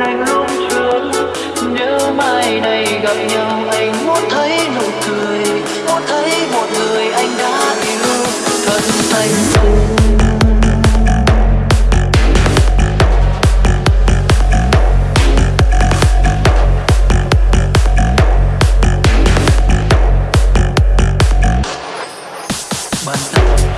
anh lúc trước nếu mai này gặp nhau, anh muốn thấy nụ cười. Muốn thấy một người anh đã yêu. Cần anh cùng bàn tay